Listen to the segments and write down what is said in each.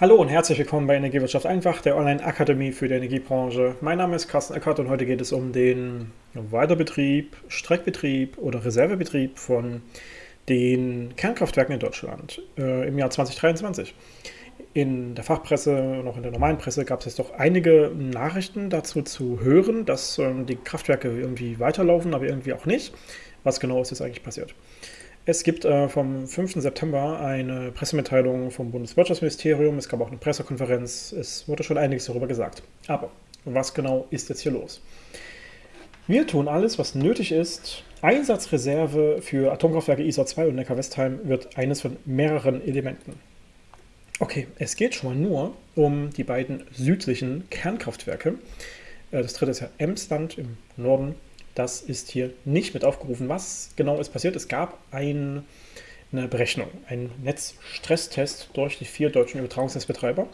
Hallo und herzlich willkommen bei Energiewirtschaft einfach, der Online-Akademie für die Energiebranche. Mein Name ist Carsten Eckert und heute geht es um den Weiterbetrieb, Streckbetrieb oder Reservebetrieb von den Kernkraftwerken in Deutschland äh, im Jahr 2023. In der Fachpresse und auch in der normalen Presse gab es jetzt doch einige Nachrichten dazu zu hören, dass ähm, die Kraftwerke irgendwie weiterlaufen, aber irgendwie auch nicht. Was genau ist jetzt eigentlich passiert? Es gibt äh, vom 5. September eine Pressemitteilung vom Bundeswirtschaftsministerium. Es gab auch eine Pressekonferenz. Es wurde schon einiges darüber gesagt. Aber was genau ist jetzt hier los? Wir tun alles, was nötig ist. Einsatzreserve für Atomkraftwerke ISA 2 und Neckar-Westheim wird eines von mehreren Elementen. Okay, es geht schon mal nur um die beiden südlichen Kernkraftwerke. Äh, das dritte ist ja Emsland im Norden das ist hier nicht mit aufgerufen. Was genau ist passiert? Es gab ein, eine Berechnung, einen Netzstresstest durch die vier deutschen Übertragungsnetzbetreiber.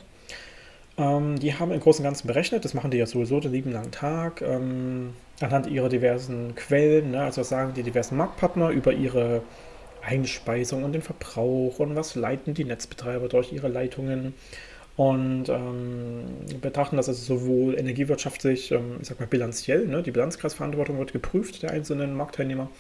Ähm, die haben im Großen und Ganzen berechnet, das machen die ja sowieso den lieben langen Tag, ähm, anhand ihrer diversen Quellen, ne, also sagen die diversen Marktpartner über ihre Einspeisung und den Verbrauch und was leiten die Netzbetreiber durch ihre Leitungen und ähm, betrachten das also sowohl energiewirtschaftlich, ähm, ich sag mal bilanziell, ne? die Bilanzkreisverantwortung wird geprüft der einzelnen Marktteilnehmer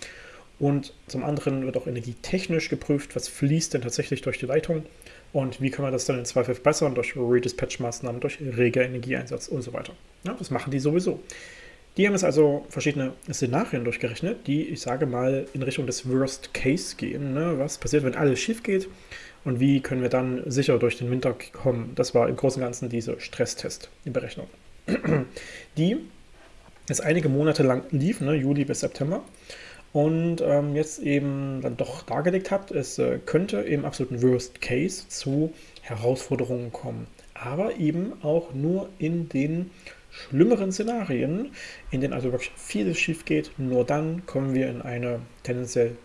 und zum anderen wird auch energietechnisch geprüft, was fließt denn tatsächlich durch die Leitung und wie können wir das dann in Zweifel verbessern durch Redispatch-Maßnahmen, durch reger Energieeinsatz und so weiter. Ja, das machen die sowieso. Die haben jetzt also verschiedene Szenarien durchgerechnet, die, ich sage mal, in Richtung des Worst Case gehen. Ne? Was passiert, wenn alles schief geht und wie können wir dann sicher durch den Winter kommen? Das war im Großen und Ganzen dieser Stresstest, die jetzt einige Monate lang lief, ne? Juli bis September und ähm, jetzt eben dann doch dargelegt hat, es äh, könnte im absoluten Worst Case zu Herausforderungen kommen, aber eben auch nur in den schlimmeren Szenarien, in denen also wirklich vieles schief geht, nur dann kommen wir in eine tendenziell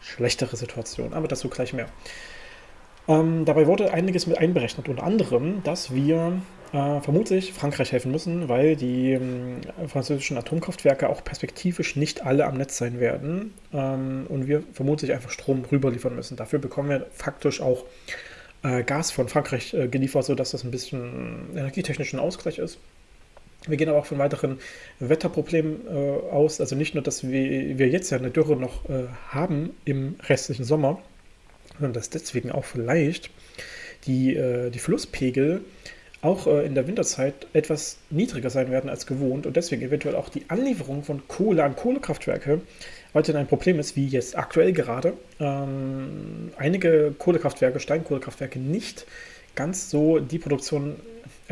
schlechtere Situation. Aber dazu gleich mehr. Ähm, dabei wurde einiges mit einberechnet, unter anderem, dass wir äh, vermutlich Frankreich helfen müssen, weil die äh, französischen Atomkraftwerke auch perspektivisch nicht alle am Netz sein werden ähm, und wir vermutlich einfach Strom rüberliefern müssen. Dafür bekommen wir faktisch auch äh, Gas von Frankreich äh, geliefert, sodass das ein bisschen energietechnischen Ausgleich ist. Wir gehen aber auch von weiteren Wetterproblemen äh, aus. Also nicht nur, dass wir, wir jetzt ja eine Dürre noch äh, haben im restlichen Sommer, sondern dass deswegen auch vielleicht die, äh, die Flusspegel auch äh, in der Winterzeit etwas niedriger sein werden als gewohnt und deswegen eventuell auch die Anlieferung von Kohle an Kohlekraftwerke weiterhin ein Problem ist, wie jetzt aktuell gerade ähm, einige Kohlekraftwerke, Steinkohlekraftwerke nicht ganz so die Produktion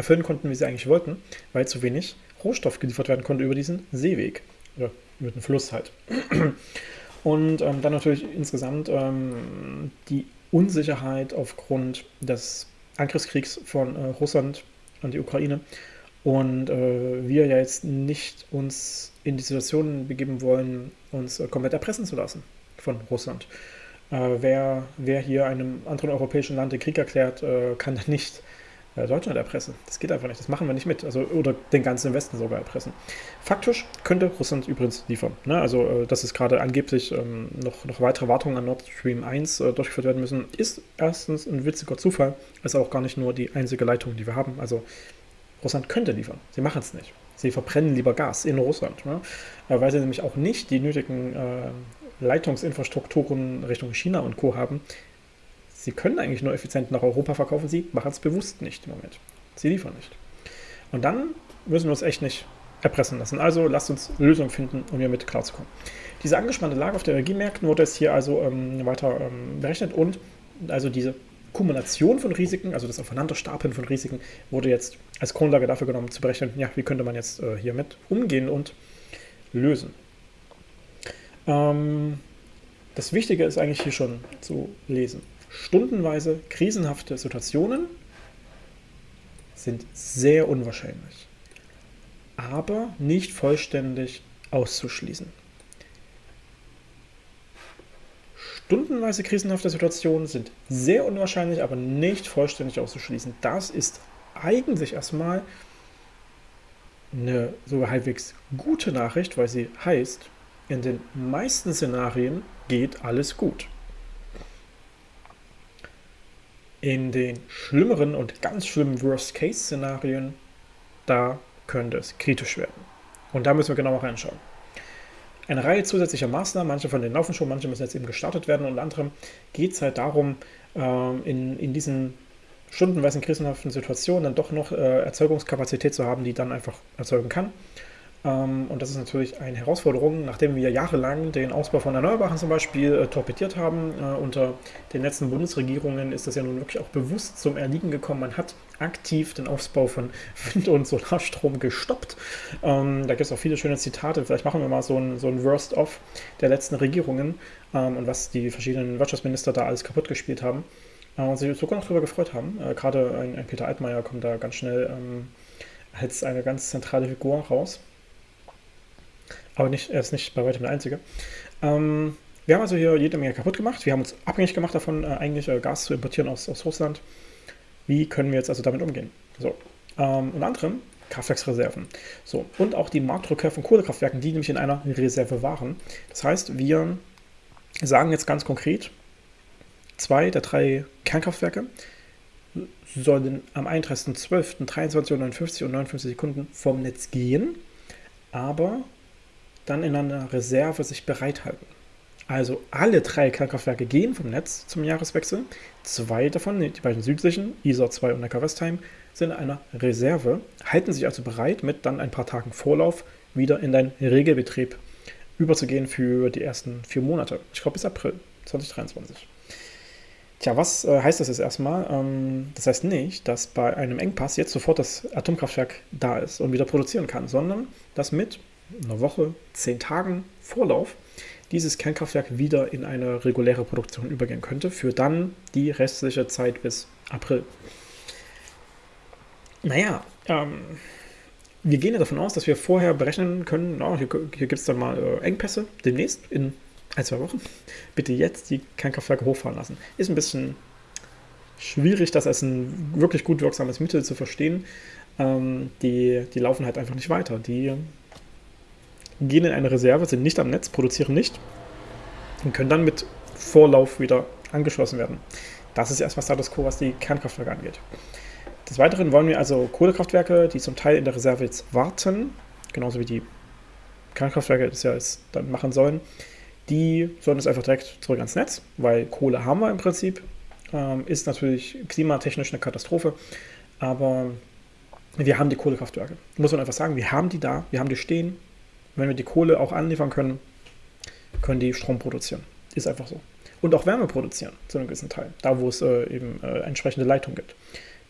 erfüllen konnten, wie sie eigentlich wollten, weil zu wenig Rohstoff geliefert werden konnte über diesen Seeweg oder über den Fluss halt. Und ähm, dann natürlich insgesamt ähm, die Unsicherheit aufgrund des Angriffskriegs von äh, Russland an die Ukraine und äh, wir ja jetzt nicht uns in die Situation begeben wollen, uns äh, komplett erpressen zu lassen von Russland. Äh, wer, wer hier einem anderen europäischen Land den Krieg erklärt, äh, kann nicht Deutschland erpressen. Das geht einfach nicht. Das machen wir nicht mit. Also, oder den ganzen Westen sogar erpressen. Faktisch könnte Russland übrigens liefern. Ne? Also, äh, dass es gerade angeblich ähm, noch, noch weitere Wartungen an Nord Stream 1 äh, durchgeführt werden müssen, ist erstens ein witziger Zufall. Ist auch gar nicht nur die einzige Leitung, die wir haben. Also, Russland könnte liefern. Sie machen es nicht. Sie verbrennen lieber Gas in Russland, ne? Äh, weil sie nämlich auch nicht die nötigen äh, Leitungsinfrastrukturen Richtung China und Co. haben, Sie können eigentlich nur effizient nach Europa verkaufen, sie machen es bewusst nicht im Moment. Sie liefern nicht. Und dann müssen wir uns echt nicht erpressen lassen. Also lasst uns Lösungen finden, um hiermit klarzukommen. Diese angespannte Lage auf den Energiemärkten wurde jetzt hier also ähm, weiter ähm, berechnet und also diese Kumulation von Risiken, also das Aufeinanderstapeln von Risiken, wurde jetzt als Grundlage dafür genommen, zu berechnen, ja, wie könnte man jetzt äh, hiermit umgehen und lösen. Ähm, das Wichtige ist eigentlich hier schon zu lesen stundenweise krisenhafte Situationen sind sehr unwahrscheinlich, aber nicht vollständig auszuschließen. Stundenweise krisenhafte Situationen sind sehr unwahrscheinlich, aber nicht vollständig auszuschließen. Das ist eigentlich erstmal eine sogar halbwegs gute Nachricht, weil sie heißt, in den meisten Szenarien geht alles gut. In den schlimmeren und ganz schlimmen Worst-Case-Szenarien, da könnte es kritisch werden. Und da müssen wir genauer reinschauen. Eine Reihe zusätzlicher Maßnahmen, manche von denen laufen schon, manche müssen jetzt eben gestartet werden. Unter anderem geht es halt darum, ähm, in, in diesen stundenweisen krisenhaften Situationen dann doch noch äh, Erzeugungskapazität zu haben, die dann einfach erzeugen kann. Ähm, und das ist natürlich eine Herausforderung, nachdem wir jahrelang den Ausbau von Erneuerbaren zum Beispiel äh, torpediert haben. Äh, unter den letzten Bundesregierungen ist das ja nun wirklich auch bewusst zum Erliegen gekommen. Man hat aktiv den Ausbau von Wind- und Solarstrom gestoppt. Ähm, da gibt es auch viele schöne Zitate. Vielleicht machen wir mal so ein, so ein Worst-of der letzten Regierungen ähm, und was die verschiedenen Wirtschaftsminister da alles kaputt gespielt haben. Äh, und sich sogar noch darüber gefreut haben. Gerade ein, Peter Altmaier kommt da ganz schnell als eine ganz zentrale Figur raus. Aber nicht, er ist nicht bei weitem der Einzige. Ähm, wir haben also hier jede Menge kaputt gemacht. Wir haben uns abhängig gemacht davon, äh, eigentlich äh, Gas zu importieren aus, aus Russland. Wie können wir jetzt also damit umgehen? So, ähm, unter anderem Kraftwerksreserven. So, und auch die Marktrückkehr von Kohlekraftwerken, die nämlich in einer Reserve waren. Das heißt, wir sagen jetzt ganz konkret, zwei der drei Kernkraftwerke sollen am 31.12. 23 Uhr 59 und 59 Sekunden vom Netz gehen, aber dann in einer Reserve sich bereithalten. Also alle drei Kernkraftwerke gehen vom Netz zum Jahreswechsel. Zwei davon, die beiden südlichen, Isar 2 und Neckar-Westheim, sind in einer Reserve, halten sich also bereit, mit dann ein paar Tagen Vorlauf wieder in den Regelbetrieb überzugehen für die ersten vier Monate. Ich glaube bis April 2023. Tja, was äh, heißt das jetzt erstmal? Ähm, das heißt nicht, dass bei einem Engpass jetzt sofort das Atomkraftwerk da ist und wieder produzieren kann, sondern dass mit einer Woche, zehn Tagen Vorlauf dieses Kernkraftwerk wieder in eine reguläre Produktion übergehen könnte, für dann die restliche Zeit bis April. Naja, ähm, wir gehen ja davon aus, dass wir vorher berechnen können, na, hier, hier gibt es dann mal äh, Engpässe demnächst in ein, zwei Wochen. Bitte jetzt die Kernkraftwerke hochfahren lassen. Ist ein bisschen schwierig, das als ein wirklich gut wirksames Mittel zu verstehen. Ähm, die, die laufen halt einfach nicht weiter. Die gehen in eine Reserve, sind nicht am Netz, produzieren nicht und können dann mit Vorlauf wieder angeschlossen werden. Das ist erstmal Status Quo, was die Kernkraftwerke angeht. Des Weiteren wollen wir also Kohlekraftwerke, die zum Teil in der Reserve jetzt warten, genauso wie die Kernkraftwerke das ja jetzt dann machen sollen, die sollen jetzt einfach direkt zurück ans Netz, weil Kohle haben wir im Prinzip. Ähm, ist natürlich klimatechnisch eine Katastrophe, aber wir haben die Kohlekraftwerke. Muss man einfach sagen, wir haben die da, wir haben die stehen, wenn wir die Kohle auch anliefern können, können die Strom produzieren. Ist einfach so. Und auch Wärme produzieren, zu einem gewissen Teil. Da, wo es äh, eben äh, entsprechende Leitungen gibt,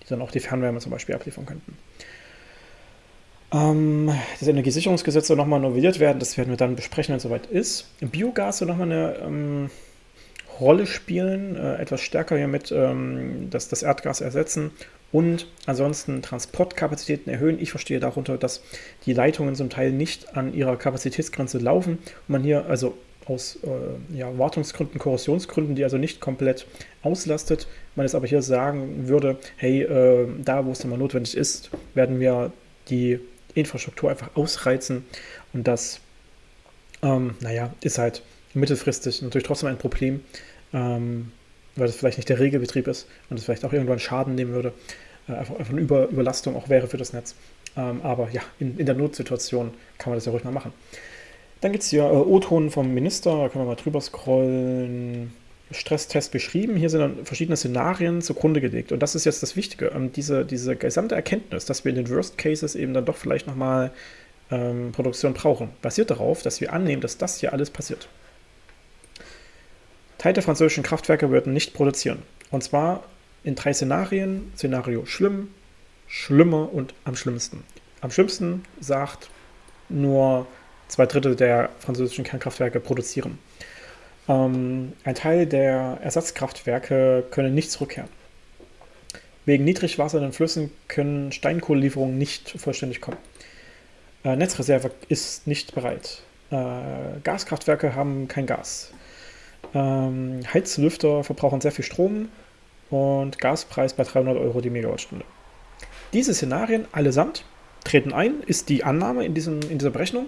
die dann auch die Fernwärme zum Beispiel abliefern könnten. Ähm, das Energiesicherungsgesetz soll nochmal novelliert werden. Das werden wir dann besprechen, wenn es soweit ist. Biogas soll nochmal eine ähm, Rolle spielen, äh, etwas stärker hiermit ähm, das, das Erdgas ersetzen und ansonsten Transportkapazitäten erhöhen. Ich verstehe darunter, dass die Leitungen zum Teil nicht an ihrer Kapazitätsgrenze laufen. Und man hier also aus äh, ja, Wartungsgründen, Korrosionsgründen, die also nicht komplett auslastet, man es aber hier sagen würde, hey, äh, da wo es dann mal notwendig ist, werden wir die Infrastruktur einfach ausreizen. Und das, ähm, naja, ist halt mittelfristig natürlich trotzdem ein Problem, ähm, weil das vielleicht nicht der Regelbetrieb ist und es vielleicht auch irgendwann Schaden nehmen würde, äh, einfach, einfach eine Über Überlastung auch wäre für das Netz. Ähm, aber ja, in, in der Notsituation kann man das ja ruhig mal machen. Dann gibt es hier äh, O-Ton vom Minister, da können wir mal drüber scrollen. Stresstest beschrieben. Hier sind dann verschiedene Szenarien zugrunde gelegt. Und das ist jetzt das Wichtige. Ähm, diese, diese gesamte Erkenntnis, dass wir in den Worst Cases eben dann doch vielleicht nochmal ähm, Produktion brauchen, basiert darauf, dass wir annehmen, dass das hier alles passiert. Teil der französischen Kraftwerke würden nicht produzieren. Und zwar in drei Szenarien. Szenario schlimm, schlimmer und am schlimmsten. Am schlimmsten sagt nur zwei Drittel der französischen Kernkraftwerke produzieren. Ähm, ein Teil der Ersatzkraftwerke können nicht zurückkehren. Wegen Niedrigwasser in den Flüssen können Steinkohlelieferungen nicht vollständig kommen. Äh, Netzreserve ist nicht bereit. Äh, Gaskraftwerke haben kein Gas. Ähm, Heizlüfter verbrauchen sehr viel Strom und Gaspreis bei 300 Euro die Megawattstunde. Diese Szenarien allesamt treten ein, ist die Annahme in, diesem, in dieser Berechnung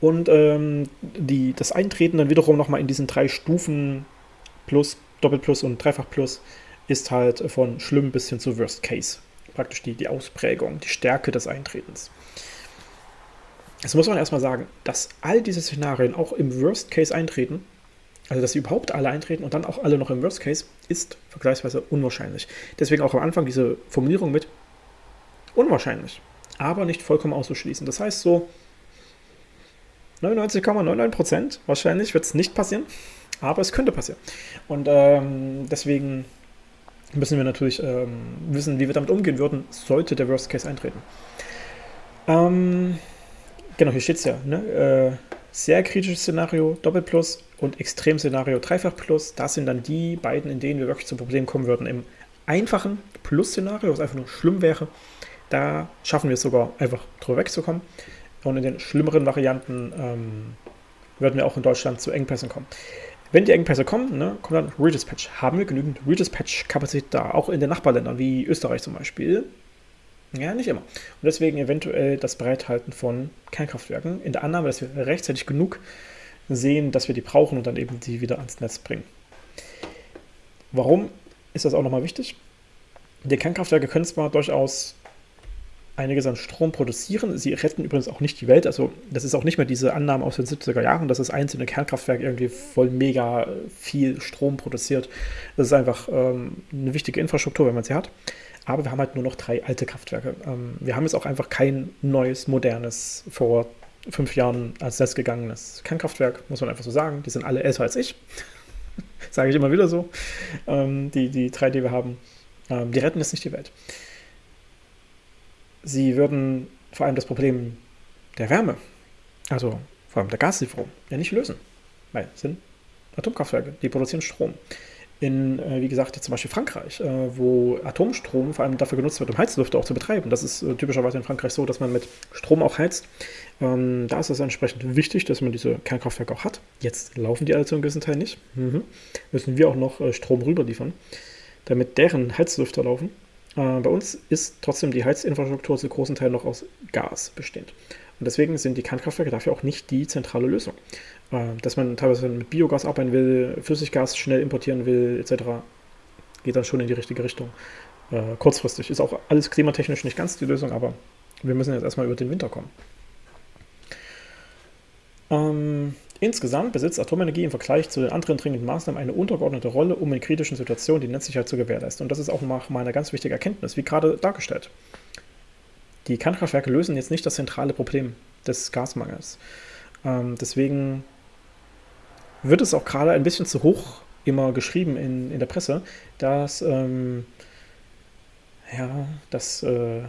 und ähm, die, das Eintreten dann wiederum nochmal in diesen drei Stufen Plus, Doppelplus und Dreifach Plus ist halt von schlimm bis hin zu Worst Case. Praktisch die, die Ausprägung, die Stärke des Eintretens. Das muss man erstmal sagen, dass all diese Szenarien auch im Worst Case eintreten, also dass sie überhaupt alle eintreten und dann auch alle noch im Worst Case, ist vergleichsweise unwahrscheinlich. Deswegen auch am Anfang diese Formulierung mit unwahrscheinlich, aber nicht vollkommen auszuschließen. Das heißt so 99,99% wahrscheinlich wird es nicht passieren, aber es könnte passieren. Und ähm, deswegen müssen wir natürlich ähm, wissen, wie wir damit umgehen würden, sollte der Worst Case eintreten. Ähm, genau, hier steht es ja. Ne? Äh, sehr kritisches Szenario Doppelplus und Extremszenario Dreifach Plus. Das sind dann die beiden, in denen wir wirklich zu Problemen kommen würden. Im einfachen Plus-Szenario, was einfach nur schlimm wäre, da schaffen wir es sogar einfach drüber wegzukommen. Und in den schlimmeren Varianten ähm, würden wir auch in Deutschland zu Engpässen kommen. Wenn die Engpässe kommen, ne, kommt dann Redispatch. Haben wir genügend Redispatch-Kapazität da, auch in den Nachbarländern wie Österreich zum Beispiel? Ja, nicht immer. Und deswegen eventuell das Bereithalten von Kernkraftwerken in der Annahme, dass wir rechtzeitig genug sehen, dass wir die brauchen und dann eben die wieder ans Netz bringen. Warum ist das auch nochmal wichtig? Die Kernkraftwerke können zwar durchaus einiges an Strom produzieren. Sie retten übrigens auch nicht die Welt. Also das ist auch nicht mehr diese Annahme aus den 70er Jahren, dass das einzelne Kernkraftwerk irgendwie voll mega viel Strom produziert. Das ist einfach ähm, eine wichtige Infrastruktur, wenn man sie hat. Aber wir haben halt nur noch drei alte Kraftwerke. Ähm, wir haben jetzt auch einfach kein neues, modernes, vor fünf Jahren als Netz gegangenes Kernkraftwerk, muss man einfach so sagen. Die sind alle älter als ich. Sage ich immer wieder so. Ähm, die, die drei, die wir haben, ähm, die retten jetzt nicht die Welt. Sie würden vor allem das Problem der Wärme, also vor allem der Gaslieferung, ja nicht lösen. Weil es sind Atomkraftwerke, die produzieren Strom in, äh, wie gesagt, zum Beispiel Frankreich, äh, wo Atomstrom vor allem dafür genutzt wird, um Heizlüfte auch zu betreiben. Das ist äh, typischerweise in Frankreich so, dass man mit Strom auch heizt. Ähm, da ist es entsprechend wichtig, dass man diese Kernkraftwerke auch hat. Jetzt laufen die alle zu einem gewissen Teil nicht. Mhm. Müssen wir auch noch Strom rüberliefern, damit deren Heizlüfter laufen. Bei uns ist trotzdem die Heizinfrastruktur zu großen Teilen noch aus Gas bestehend. Und deswegen sind die Kernkraftwerke dafür auch nicht die zentrale Lösung. Äh, dass man teilweise mit Biogas arbeiten will, Flüssiggas schnell importieren will, etc., geht dann schon in die richtige Richtung. Äh, kurzfristig ist auch alles klimatechnisch nicht ganz die Lösung, aber wir müssen jetzt erstmal über den Winter kommen. Ähm, insgesamt besitzt Atomenergie im Vergleich zu den anderen dringenden Maßnahmen eine untergeordnete Rolle, um in kritischen Situationen die Netzsicherheit zu gewährleisten. Und das ist auch mal eine ganz wichtige Erkenntnis, wie gerade dargestellt. Die Kernkraftwerke lösen jetzt nicht das zentrale Problem des Gasmangels. Ähm, deswegen wird es auch gerade ein bisschen zu hoch immer geschrieben in, in der Presse, dass, ähm, ja, dass äh,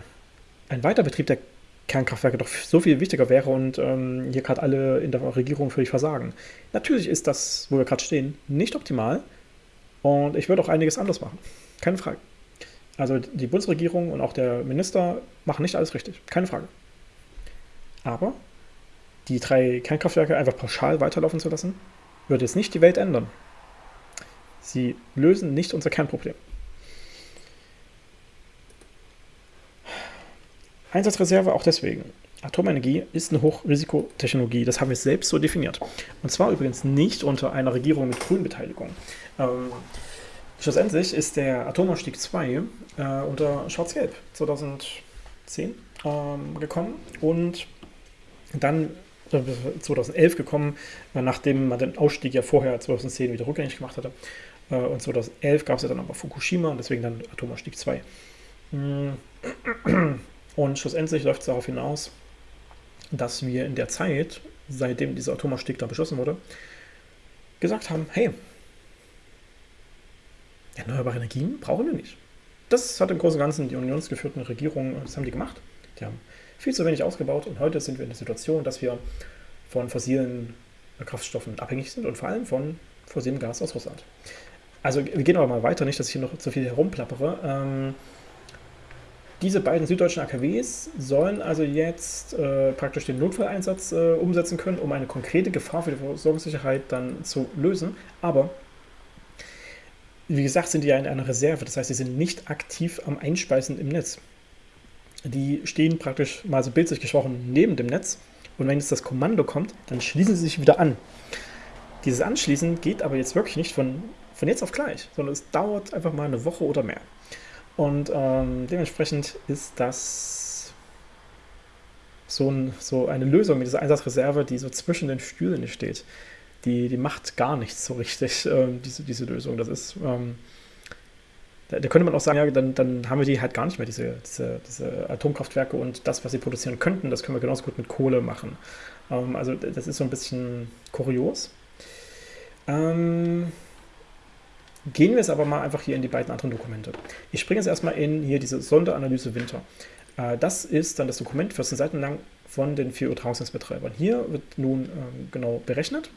ein Weiterbetrieb der Kernkraftwerke doch so viel wichtiger wäre und ähm, hier gerade alle in der Regierung völlig versagen. Natürlich ist das, wo wir gerade stehen, nicht optimal und ich würde auch einiges anders machen. Keine Frage. Also die Bundesregierung und auch der Minister machen nicht alles richtig. Keine Frage. Aber die drei Kernkraftwerke einfach pauschal weiterlaufen zu lassen, würde es nicht die Welt ändern. Sie lösen nicht unser Kernproblem. Einsatzreserve auch deswegen. Atomenergie ist eine Hochrisikotechnologie, das haben wir selbst so definiert. Und zwar übrigens nicht unter einer Regierung mit Grünbeteiligung. Ähm, schlussendlich ist der Atomausstieg 2 äh, unter Schwarz-Gelb 2010 ähm, gekommen und dann 2011 gekommen, nachdem man den Ausstieg ja vorher 2010 wieder rückgängig gemacht hatte. Äh, und 2011 gab es ja dann aber Fukushima und deswegen dann Atomausstieg 2. Und schlussendlich läuft es darauf hinaus, dass wir in der Zeit, seitdem dieser Atomausstieg dann beschlossen wurde, gesagt haben, hey, erneuerbare Energien brauchen wir nicht. Das hat im Großen und Ganzen die unionsgeführten Regierungen, das haben die gemacht. Die haben viel zu wenig ausgebaut und heute sind wir in der Situation, dass wir von fossilen Kraftstoffen abhängig sind und vor allem von fossilem Gas aus Russland. Also wir gehen aber mal weiter, nicht, dass ich hier noch zu viel herumplappere. Ähm, diese beiden süddeutschen AKWs sollen also jetzt äh, praktisch den Notfalleinsatz äh, umsetzen können, um eine konkrete Gefahr für die Versorgungssicherheit dann zu lösen. Aber wie gesagt, sind die ja in einer Reserve, das heißt, sie sind nicht aktiv am Einspeisen im Netz die stehen praktisch mal so bildlich gesprochen neben dem Netz und wenn jetzt das Kommando kommt, dann schließen sie sich wieder an. Dieses Anschließen geht aber jetzt wirklich nicht von von jetzt auf gleich, sondern es dauert einfach mal eine Woche oder mehr. Und ähm, dementsprechend ist das so, ein, so, eine Lösung mit dieser Einsatzreserve, die so zwischen den Stühlen steht. Die, die macht gar nichts so richtig, ähm, diese, diese Lösung. Das ist, ähm, da, da, könnte man auch sagen, ja, dann, dann haben wir die halt gar nicht mehr, diese, diese, diese, Atomkraftwerke und das, was sie produzieren könnten, das können wir genauso gut mit Kohle machen. Ähm, also das ist so ein bisschen kurios. Ähm, Gehen wir jetzt aber mal einfach hier in die beiden anderen Dokumente. Ich springe jetzt erstmal in hier diese Sonderanalyse Winter. Äh, das ist dann das Dokument 14 Seiten lang von den vier Übertragungsnetzbetreibern. Hier wird nun ähm, genau berechnet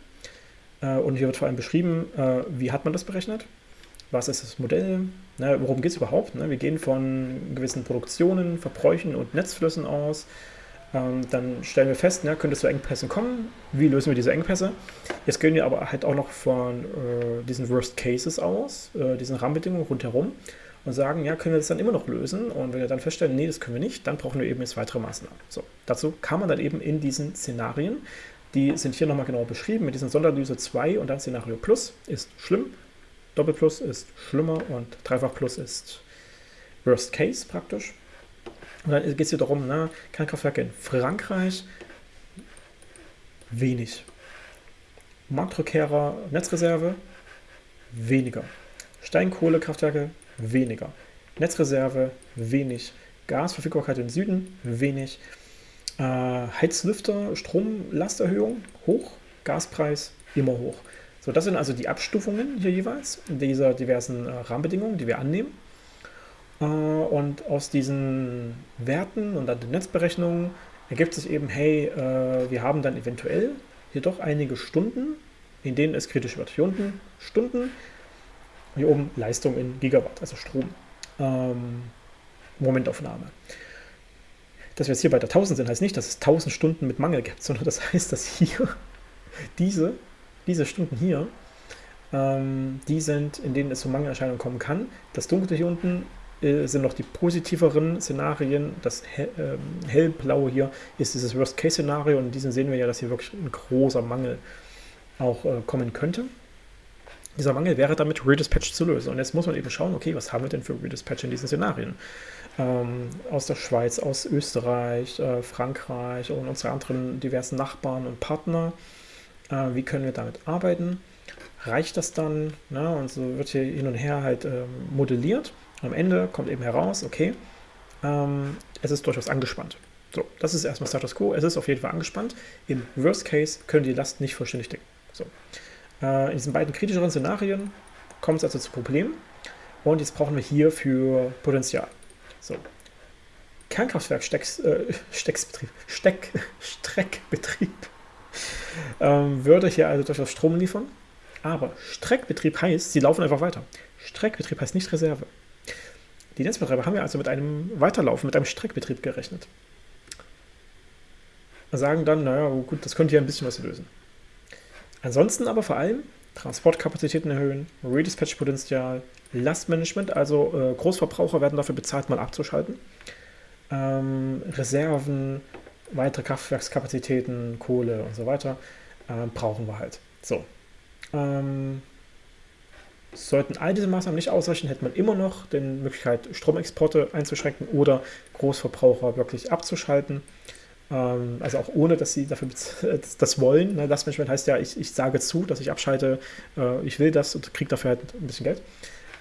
äh, und hier wird vor allem beschrieben, äh, wie hat man das berechnet, was ist das Modell, worum geht es überhaupt. Ne? Wir gehen von gewissen Produktionen, Verbräuchen und Netzflüssen aus, ähm, dann stellen wir fest, ne, könnte es zu Engpässen kommen. Wie lösen wir diese Engpässe? Jetzt gehen wir aber halt auch noch von äh, diesen Worst Cases aus, äh, diesen Rahmenbedingungen rundherum und sagen, ja, können wir das dann immer noch lösen? Und wenn wir dann feststellen, nee, das können wir nicht, dann brauchen wir eben jetzt weitere Maßnahmen. So, dazu kann man dann eben in diesen Szenarien, die sind hier nochmal genau beschrieben, mit diesen Sonderanalyse 2 und dann Szenario Plus ist schlimm, Doppelplus ist schlimmer und Dreifach Plus ist Worst Case praktisch. Und dann geht es hier darum, ne, Kernkraftwerke in Frankreich, wenig. Marktrückkehrer, Netzreserve, weniger. Steinkohlekraftwerke, weniger. Netzreserve, wenig. Gasverfügbarkeit im Süden, wenig. Äh, Heizlüfter, Stromlasterhöhung, hoch. Gaspreis, immer hoch. So, das sind also die Abstufungen hier jeweils dieser diversen äh, Rahmenbedingungen, die wir annehmen. Äh, und aus diesen Werten und Netzberechnungen ergibt sich eben, hey, äh, wir haben dann eventuell hier doch einige Stunden, in denen es kritisch wird. Hier unten Stunden, hier oben Leistung in Gigawatt, also Strom. Ähm, Momentaufnahme. Dass wir jetzt hier bei der 1000 sind, heißt nicht, dass es 1000 Stunden mit Mangel gibt, sondern das heißt, dass hier diese, diese Stunden hier, ähm, die sind, in denen es zu Mangelerscheinungen kommen kann. Das Dunkle hier unten sind noch die positiveren Szenarien. Das hell, äh, hellblaue hier ist dieses Worst-Case-Szenario und in diesem sehen wir ja, dass hier wirklich ein großer Mangel auch äh, kommen könnte. Dieser Mangel wäre damit Redispatch zu lösen. Und jetzt muss man eben schauen, okay, was haben wir denn für Redispatch in diesen Szenarien? Ähm, aus der Schweiz, aus Österreich, äh, Frankreich und unsere anderen diversen Nachbarn und Partner. Äh, wie können wir damit arbeiten? Reicht das dann? Ne? Und so wird hier hin und her halt ähm, modelliert. Am Ende kommt eben heraus, okay, ähm, es ist durchaus angespannt. So, das ist erstmal Status Quo. Es ist auf jeden Fall angespannt. Im Worst Case können die Last nicht vollständig decken. So. Äh, in diesen beiden kritischeren Szenarien kommt es also zu Problemen. Und jetzt brauchen wir hier für Potenzial. So. Kernkraftwerk Stecks, äh, Stecksbetrieb, Steck, Streckbetrieb ähm, würde hier also durchaus Strom liefern. Aber Streckbetrieb heißt, sie laufen einfach weiter. Streckbetrieb heißt nicht Reserve. Die Netzbetreiber haben ja also mit einem Weiterlaufen, mit einem Streckbetrieb gerechnet. Sagen dann, naja, gut, das könnte ja ein bisschen was lösen. Ansonsten aber vor allem Transportkapazitäten erhöhen, Redispatch-Potenzial, Lastmanagement, also äh, Großverbraucher werden dafür bezahlt, mal abzuschalten. Ähm, Reserven, weitere Kraftwerkskapazitäten, Kohle und so weiter äh, brauchen wir halt. So. Ähm, Sollten all diese Maßnahmen nicht ausreichen, hätte man immer noch die Möglichkeit, Stromexporte einzuschränken oder Großverbraucher wirklich abzuschalten. Ähm, also auch ohne, dass sie dafür das wollen. Ne? Das Management heißt ja, ich, ich sage zu, dass ich abschalte, äh, ich will das und kriege dafür halt ein bisschen Geld.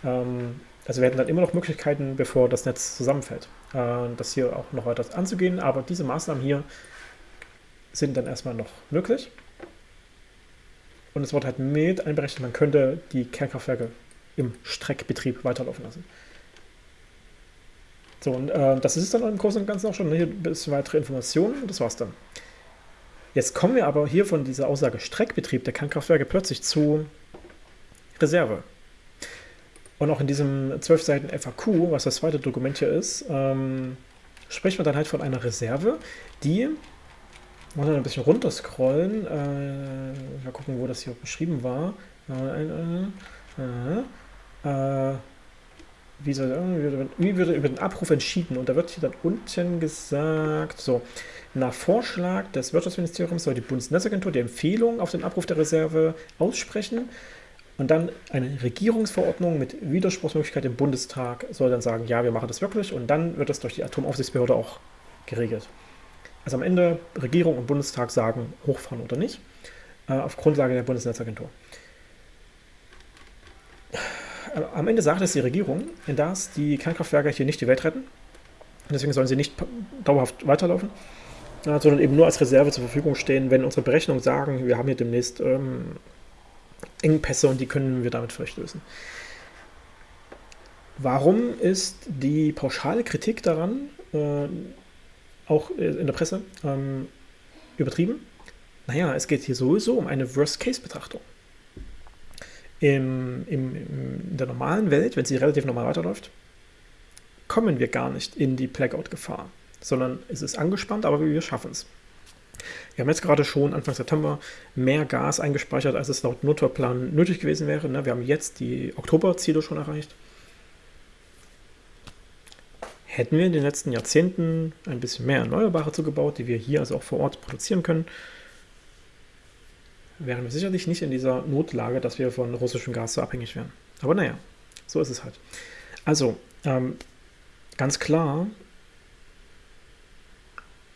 Ähm, also wir hätten dann immer noch Möglichkeiten, bevor das Netz zusammenfällt, äh, das hier auch noch weiter anzugehen. Aber diese Maßnahmen hier sind dann erstmal noch möglich. Und es wird halt mit einberechnet, man könnte die Kernkraftwerke im Streckbetrieb weiterlaufen lassen. So, und äh, das ist es dann im Großen und Ganzen auch schon. Hier ein bisschen weitere Informationen und das war's dann. Jetzt kommen wir aber hier von dieser Aussage Streckbetrieb der Kernkraftwerke plötzlich zu Reserve. Und auch in diesem 12 Seiten FAQ, was das zweite Dokument hier ist, ähm, spricht man dann halt von einer Reserve, die muss ein bisschen runterscrollen. Äh, mal gucken, wo das hier beschrieben war. Äh, äh, wie, soll, wie würde über den Abruf entschieden? Und da wird hier dann unten gesagt, so, nach Vorschlag des Wirtschaftsministeriums soll die Bundesnetzagentur die Empfehlung auf den Abruf der Reserve aussprechen Und dann eine Regierungsverordnung mit Widerspruchsmöglichkeit im Bundestag soll dann sagen, ja, wir machen das wirklich. Und dann wird das durch die Atomaufsichtsbehörde auch geregelt. Also am Ende Regierung und Bundestag sagen, hochfahren oder nicht, äh, auf Grundlage der Bundesnetzagentur. Äh, am Ende sagt es die Regierung, dass die Kernkraftwerke hier nicht die Welt retten. Deswegen sollen sie nicht dauerhaft weiterlaufen, äh, sondern eben nur als Reserve zur Verfügung stehen, wenn unsere Berechnungen sagen, wir haben hier demnächst ähm, Engpässe und die können wir damit vielleicht lösen. Warum ist die pauschale Kritik daran, äh, auch in der Presse, ähm, übertrieben? Naja, es geht hier sowieso um eine Worst-Case-Betrachtung. Im, im, in der normalen Welt, wenn sie relativ normal weiterläuft, kommen wir gar nicht in die Blackout-Gefahr, sondern es ist angespannt, aber wir schaffen es. Wir haben jetzt gerade schon Anfang September mehr Gas eingespeichert, als es laut Notfallplan nötig gewesen wäre. Ne? Wir haben jetzt die Oktoberziele schon erreicht. Hätten wir in den letzten Jahrzehnten ein bisschen mehr Erneuerbare zugebaut, die wir hier also auch vor Ort produzieren können, wären wir sicherlich nicht in dieser Notlage, dass wir von russischem Gas so abhängig wären. Aber naja, so ist es halt. Also, ähm, ganz klar,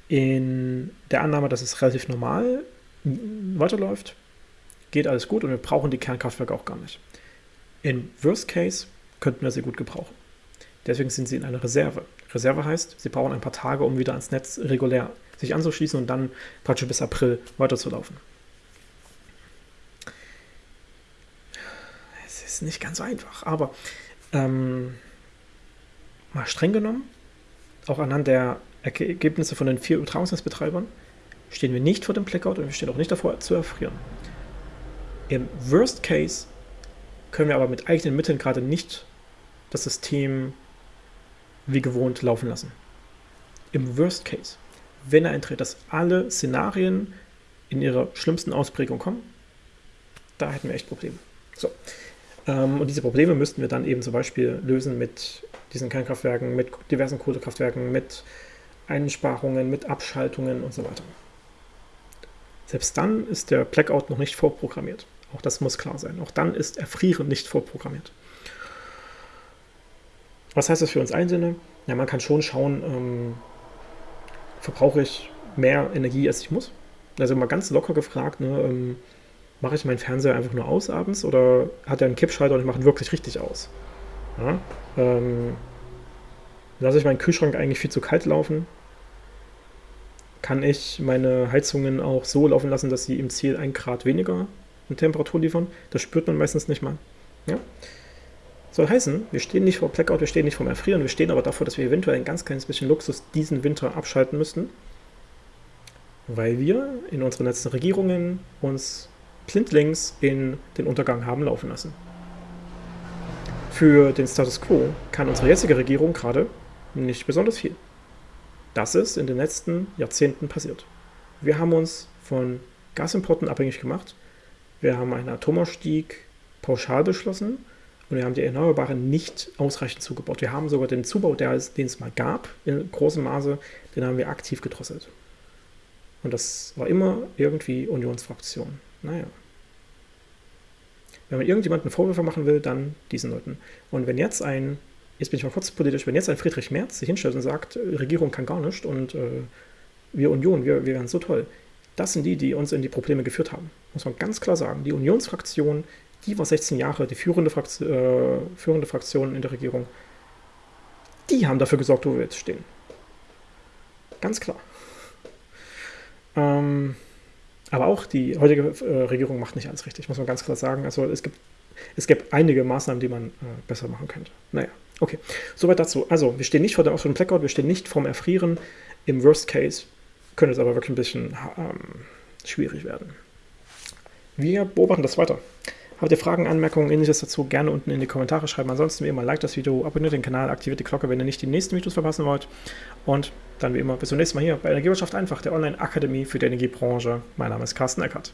in der Annahme, dass es relativ normal weiterläuft, geht alles gut und wir brauchen die Kernkraftwerke auch gar nicht. In Worst Case könnten wir sie gut gebrauchen. Deswegen sind sie in einer Reserve. Reserve heißt, sie brauchen ein paar Tage, um wieder ans Netz regulär sich anzuschließen und dann praktisch bis April weiterzulaufen. Es ist nicht ganz einfach, aber ähm, mal streng genommen, auch anhand der Ergebnisse von den vier Übertragungsnetzbetreibern, stehen wir nicht vor dem Blackout und wir stehen auch nicht davor zu erfrieren. Im Worst Case können wir aber mit eigenen Mitteln gerade nicht das System wie gewohnt laufen lassen. Im Worst Case, wenn er eintritt, dass alle Szenarien in ihrer schlimmsten Ausprägung kommen, da hätten wir echt Probleme. So. Ähm, und diese Probleme müssten wir dann eben zum Beispiel lösen mit diesen Kernkraftwerken, mit diversen Kohlekraftwerken, mit Einsparungen, mit Abschaltungen und so weiter. Selbst dann ist der Blackout noch nicht vorprogrammiert. Auch das muss klar sein. Auch dann ist Erfrieren nicht vorprogrammiert. Was heißt das für uns Einzelne? Ja, man kann schon schauen, ähm, verbrauche ich mehr Energie, als ich muss? Also mal ganz locker gefragt, ne, ähm, mache ich meinen Fernseher einfach nur aus abends oder hat er einen Kippschalter und ich mache ihn wirklich richtig aus? Ja, ähm, lasse ich meinen Kühlschrank eigentlich viel zu kalt laufen? Kann ich meine Heizungen auch so laufen lassen, dass sie im Ziel 1 Grad weniger Temperatur liefern? Das spürt man meistens nicht mal. Ja? Soll heißen, wir stehen nicht vor Blackout, wir stehen nicht vor Erfrieren, wir stehen aber davor, dass wir eventuell ein ganz kleines bisschen Luxus diesen Winter abschalten müssten, weil wir in unseren letzten Regierungen uns blindlings in den Untergang haben laufen lassen. Für den Status quo kann unsere jetzige Regierung gerade nicht besonders viel. Das ist in den letzten Jahrzehnten passiert. Wir haben uns von Gasimporten abhängig gemacht. Wir haben einen Atomausstieg pauschal beschlossen und wir haben die Erneuerbaren nicht ausreichend zugebaut. Wir haben sogar den Zubau, der, den es mal gab, in großem Maße, den haben wir aktiv gedrosselt. Und das war immer irgendwie Unionsfraktion. Naja. Wenn man irgendjemanden Vorwürfe machen will, dann diesen Leuten. Und wenn jetzt ein, jetzt bin ich mal kurz politisch, wenn jetzt ein Friedrich Merz sich hinstellt und sagt, Regierung kann gar nicht und äh, wir Union, wir, wir wären so toll, das sind die, die uns in die Probleme geführt haben. Muss man ganz klar sagen. Die Unionsfraktion die war 16 Jahre die führende, Frakt äh, führende Fraktion in der Regierung. Die haben dafür gesorgt, wo wir jetzt stehen. Ganz klar. Ähm, aber auch die heutige äh, Regierung macht nicht alles richtig, muss man ganz klar sagen. Also es gibt, es gibt einige Maßnahmen, die man äh, besser machen könnte. Naja, okay. Soweit dazu. Also, wir stehen nicht vor dem absoluten Blackout, wir stehen nicht vorm Erfrieren. Im Worst Case könnte es aber wirklich ein bisschen ähm, schwierig werden. Wir beobachten das weiter. Habt ihr Fragen, Anmerkungen, ähnliches dazu, gerne unten in die Kommentare schreiben. Ansonsten wie immer, like das Video, abonniert den Kanal, aktiviert die Glocke, wenn ihr nicht die nächsten Videos verpassen wollt. Und dann wie immer, bis zum nächsten Mal hier bei Energiewirtschaft einfach, der Online-Akademie für die Energiebranche. Mein Name ist Carsten Eckert.